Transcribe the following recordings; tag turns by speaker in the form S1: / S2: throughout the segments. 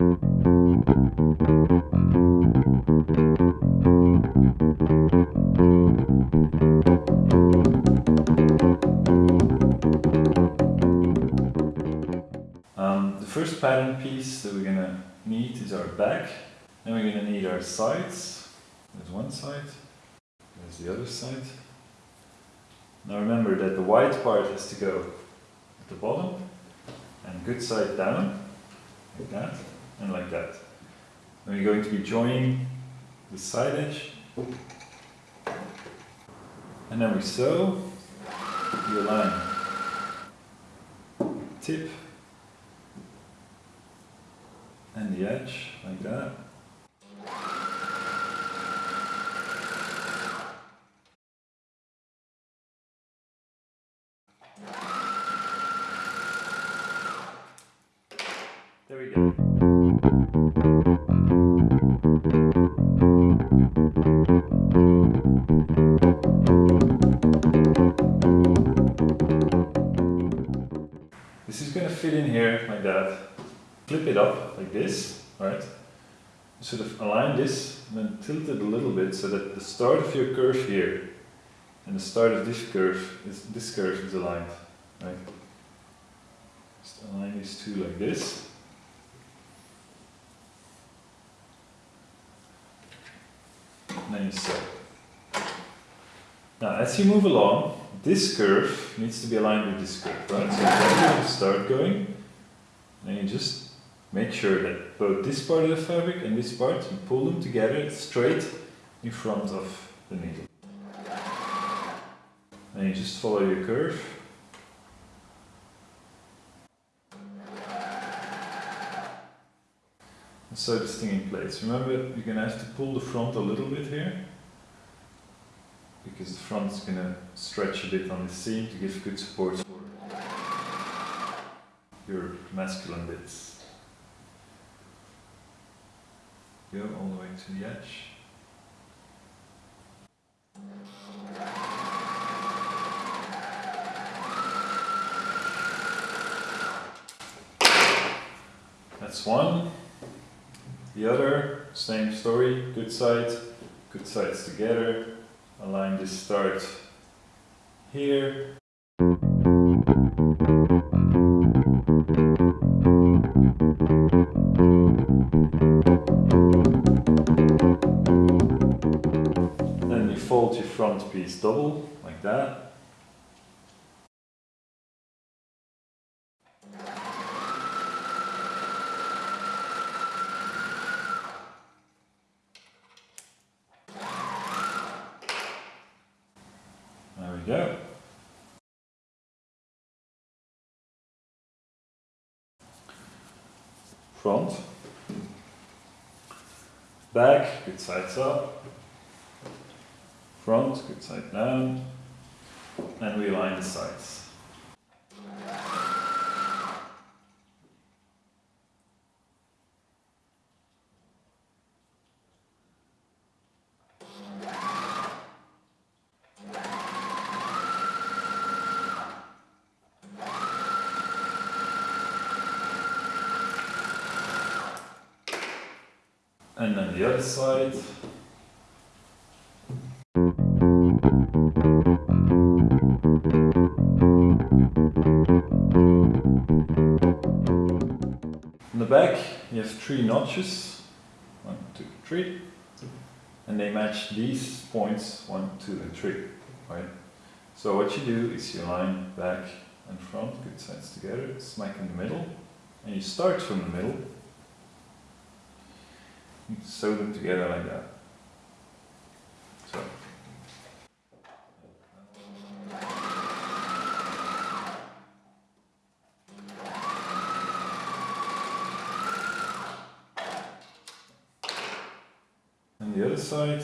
S1: Um, the first pattern piece that we're going to need is our back. Then we're going to need our sides. There's one side, there's the other side. Now remember that the white part has to go at the bottom and good side down, like that, and like that. Then we're going to be joining the side edge and then we sew, we line. tip and the edge like that. That. Flip it up like this, right? Sort of align this and then tilt it a little bit so that the start of your curve here and the start of this curve is this curve is aligned, right? Just align these two like this. And then you sew. Now, as you move along, this curve needs to be aligned with this curve, right? So you start going, then you just make sure that both this part of the fabric and this part, you pull them together straight in front of the needle. And you just follow your curve. And sew this thing in place. Remember, you're to have to pull the front a little bit here because the front is to stretch a bit on the seam to give good support your masculine bits. Go all the way to the edge. That's one. The other, same story, good side, good sides together, align this start here. Then you fold your front piece double, like that. There we go. Front. Back, good sides up. Front, good side down. And we align the sides. And then the other side. In the back you have three notches, one, two, three, and they match these points, one, two and three, right? So what you do is you line back and front, good sides together, smack in the middle, and you start from the middle, sew them together like that. So. And the other side.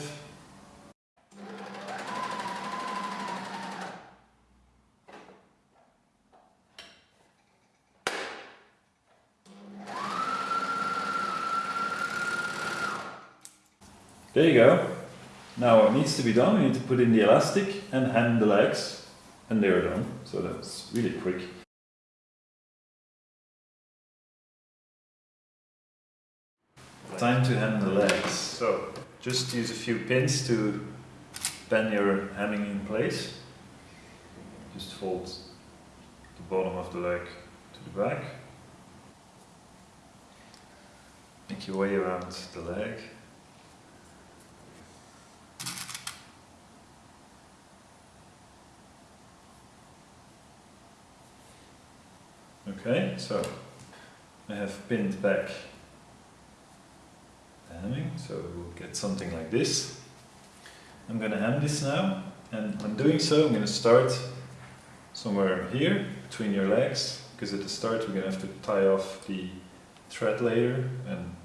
S1: There you go. Now what needs to be done, we need to put in the elastic and hand the legs and they're done. So that's really quick. Time to hem the legs. So just use a few pins to bend your hemming in place. Just fold the bottom of the leg to the back. Make your way around the leg. Okay, so I have pinned back the hemming, so we'll get something like this. I'm going to hem this now, and when doing so I'm going to start somewhere here between your legs, because at the start we're going to have to tie off the thread later, and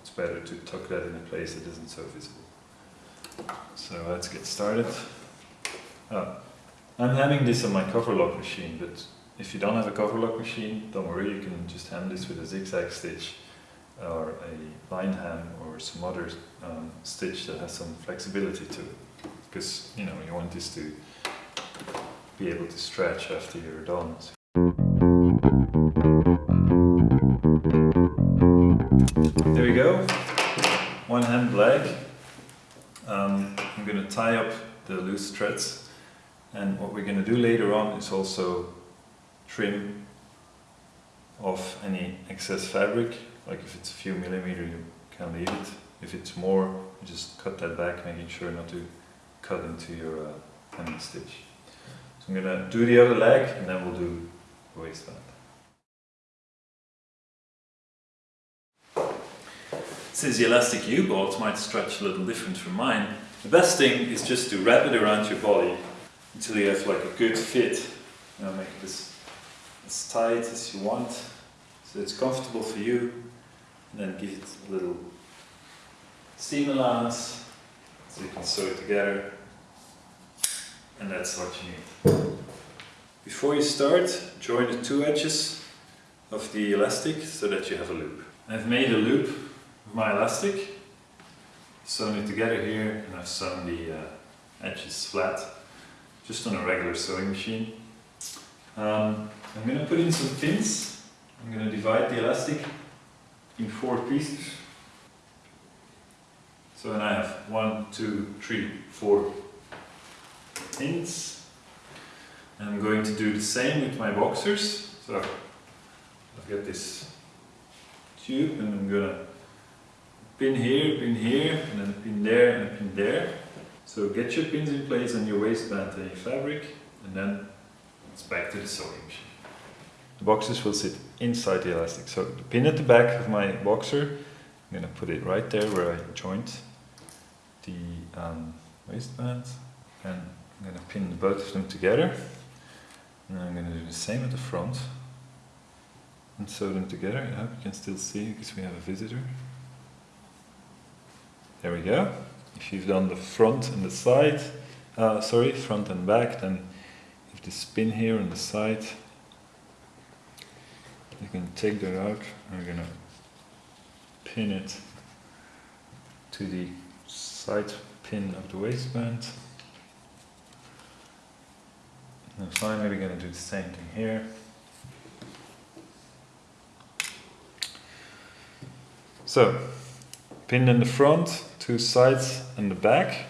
S1: it's better to tuck that in a place that isn't so visible. So let's get started. Oh, I'm hemming this on my cover lock machine, but if you don't have a cover lock machine, don't worry, you can just hem this with a zigzag stitch or a line hem or some other um, stitch that has some flexibility to it. Because, you know, you want this to be able to stretch after you're done. There we go, one hand leg. Um, I'm going to tie up the loose threads and what we're going to do later on is also trim off any excess fabric. Like if it's a few millimeter, you can leave it. If it's more, you just cut that back, making sure not to cut into your uh, hemming stitch. So I'm gonna do the other leg and then we'll do the waistband. Since the elastic you bought might stretch a little different from mine, the best thing is just to wrap it around your body until you have like a good fit. You know, make it as tight as you want so it's comfortable for you and then give it a little seam allowance so you can sew it together and that's what you need. Before you start, join the two edges of the elastic so that you have a loop. I've made a loop with my elastic, sewn it together here and I've sewn the uh, edges flat just on a regular sewing machine. Um, I'm going to put in some pins. I'm going to divide the elastic in four pieces. So then I have one, two, three, four pins. I'm going to do the same with my boxers. So I've got this tube and I'm going to pin here, pin here, and then pin there and pin there. So get your pins in place on your waistband and your fabric and then it's back to the sewing machine. The boxes will sit inside the elastic. So the pin at the back of my boxer, I'm going to put it right there where I joined the um, waistband and I'm going to pin both of them together and I'm going to do the same at the front and sew them together. I hope you can still see because we have a visitor. There we go. If you've done the front and the side, uh, sorry, front and back, then if the spin here on the side you can take that out. I'm gonna pin it to the side pin of the waistband. And finally we're gonna do the same thing here. So pin in the front two sides and the back.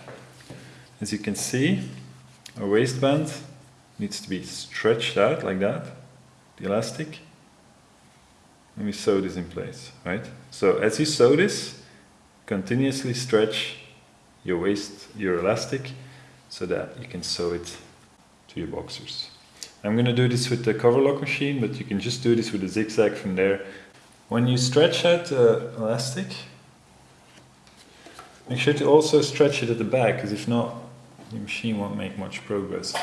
S1: As you can see our waistband needs to be stretched out like that the elastic let me sew this in place, right? So as you sew this, continuously stretch your waist, your elastic, so that you can sew it to your boxers. I'm going to do this with the cover lock machine, but you can just do this with a zigzag from there. When you stretch out the elastic, make sure to also stretch it at the back, because if not, the machine won't make much progress.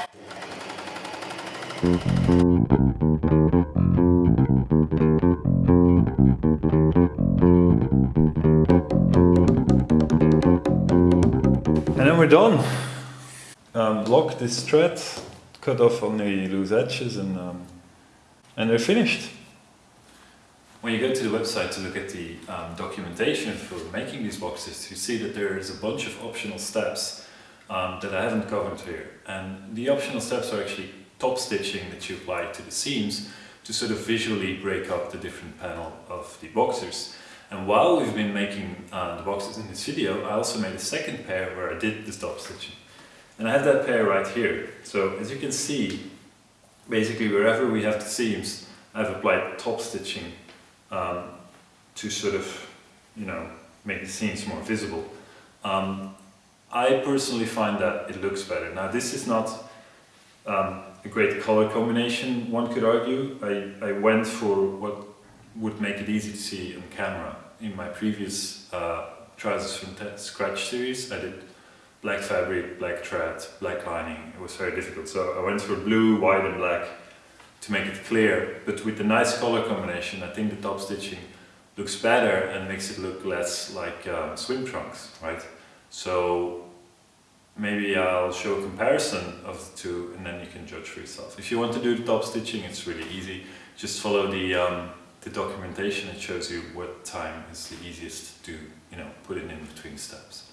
S1: And then we're done. Um, block this thread, cut off only loose edges and, um, and they're finished. When you go to the website to look at the um, documentation for making these boxes, you see that there is a bunch of optional steps um, that I haven't covered here. And the optional steps are actually top stitching that you apply to the seams to sort of visually break up the different panel of the boxers. And while we've been making uh, the boxes in this video, I also made a second pair where I did the top stitching. And I have that pair right here. So as you can see, basically wherever we have the seams, I've applied top stitching um, to sort of, you know, make the seams more visible. Um, I personally find that it looks better. Now this is not um, a great color combination, one could argue. I, I went for what would make it easy to see on camera. In my previous uh, Trousers from Scratch series, I did black fabric, black thread, black lining. It was very difficult. So I went for blue, white and black to make it clear. But with the nice color combination, I think the top stitching looks better and makes it look less like um, swim trunks, right? So maybe I'll show a comparison of the two and then you can judge for yourself. If you want to do the top stitching, it's really easy. Just follow the, um, the documentation. It shows you what time is the easiest to, you know, put it in between steps.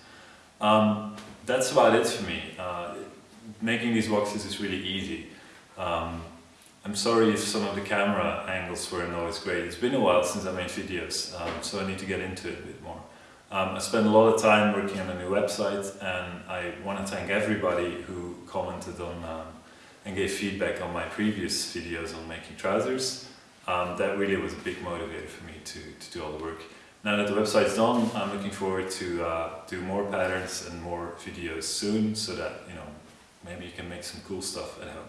S1: Um, that's about it for me. Uh, making these boxes is really easy. Um, I'm sorry if some of the camera angles weren't always great. It's been a while since I made videos, um, so I need to get into it a bit more. Um, I spent a lot of time working on a new website and I want to thank everybody who commented on um, and gave feedback on my previous videos on making trousers. Um, that really was a big motivator for me to, to do all the work. Now that the website's done, I'm looking forward to uh, do more patterns and more videos soon so that, you know, maybe you can make some cool stuff at home.